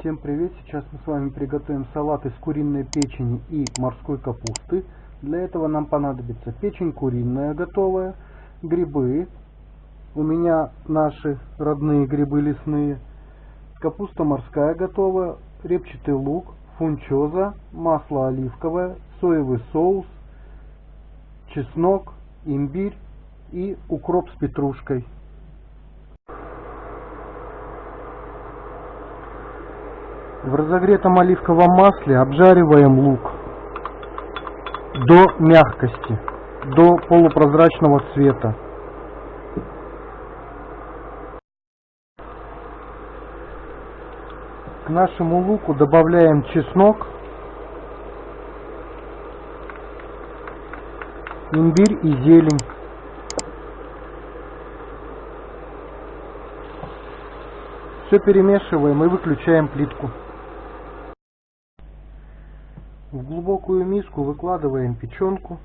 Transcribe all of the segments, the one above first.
Всем привет! Сейчас мы с вами приготовим салат из куриной печени и морской капусты. Для этого нам понадобится печень куриная готовая, грибы, у меня наши родные грибы лесные, капуста морская готовая, репчатый лук, фунчоза, масло оливковое, соевый соус, чеснок, имбирь и укроп с петрушкой. В разогретом оливковом масле обжариваем лук до мягкости, до полупрозрачного цвета. К нашему луку добавляем чеснок, имбирь и зелень. Все перемешиваем и выключаем плитку. В глубокую миску выкладываем печенку,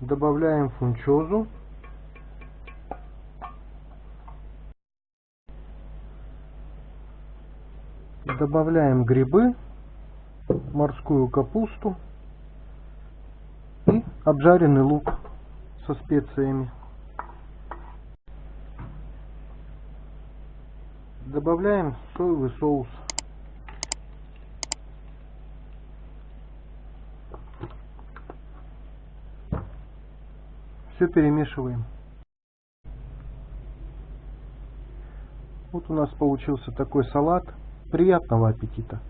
добавляем фунчозу, добавляем грибы, морскую капусту и обжаренный лук со специями. Добавляем соевый соус. Все перемешиваем. Вот у нас получился такой салат. Приятного аппетита!